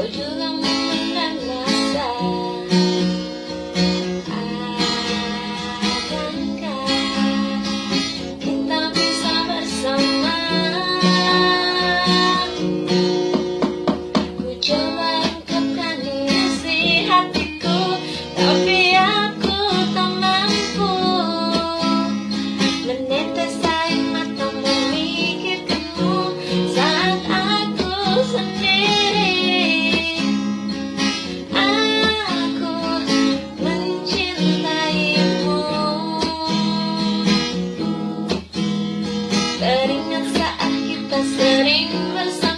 hoje não. Está sitting beside